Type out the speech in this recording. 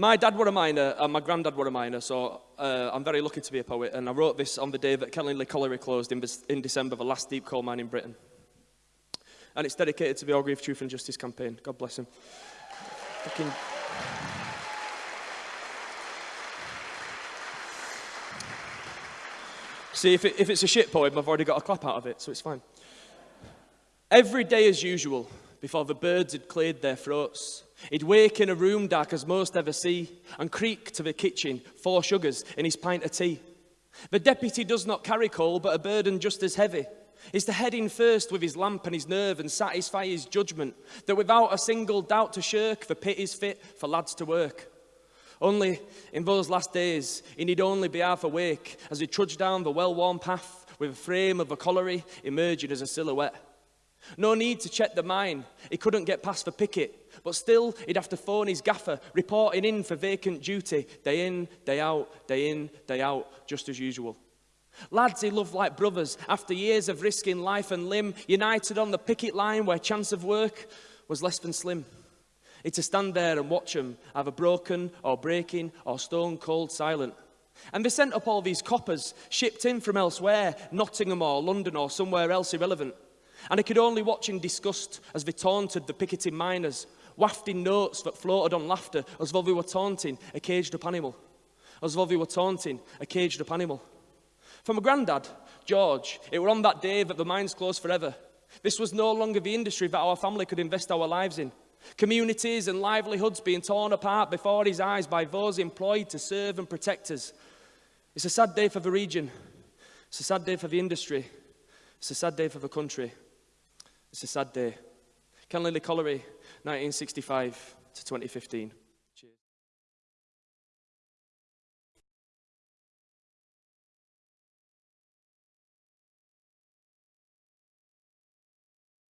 My dad were a miner and my granddad were a miner, so uh, I'm very lucky to be a poet. And I wrote this on the day that Kellingley Colliery closed in, in December, the last deep coal mine in Britain. And it's dedicated to the Orgreave Truth and Justice campaign. God bless him. Fucking... See, if, it, if it's a shit poem, I've already got a clap out of it, so it's fine. Every day as usual, before the birds had cleared their throats, he'd wake in a room dark as most ever see, and creak to the kitchen, four sugars in his pint of tea. The deputy does not carry coal, but a burden just as heavy is to head in first with his lamp and his nerve and satisfy his judgment, that without a single doubt to shirk, the pit is fit for lads to work. Only in those last days, he need only be half awake as he trudged down the well-worn path with a frame of a colliery emerging as a silhouette. No need to check the mine. He couldn't get past the picket, but still he'd have to phone his gaffer, reporting in for vacant duty, day in, day out, day in, day out, just as usual. Lads he loved like brothers, after years of risking life and limb, united on the picket line where chance of work was less than slim. It's to stand there and watch them, either broken or breaking or stone cold silent. And they sent up all these coppers, shipped in from elsewhere, Nottingham or London or somewhere else irrelevant. And I could only watch in disgust as they taunted the picketing miners, wafting notes that floated on laughter as though they were taunting a caged up animal. As though they were taunting a caged up animal. For my granddad, George, it were on that day that the mines closed forever. This was no longer the industry that our family could invest our lives in. Communities and livelihoods being torn apart before his eyes by those employed to serve and protect us. It's a sad day for the region. It's a sad day for the industry. It's a sad day for the country. It's a sad day. Kellingley Colliery, 1965 to 2015.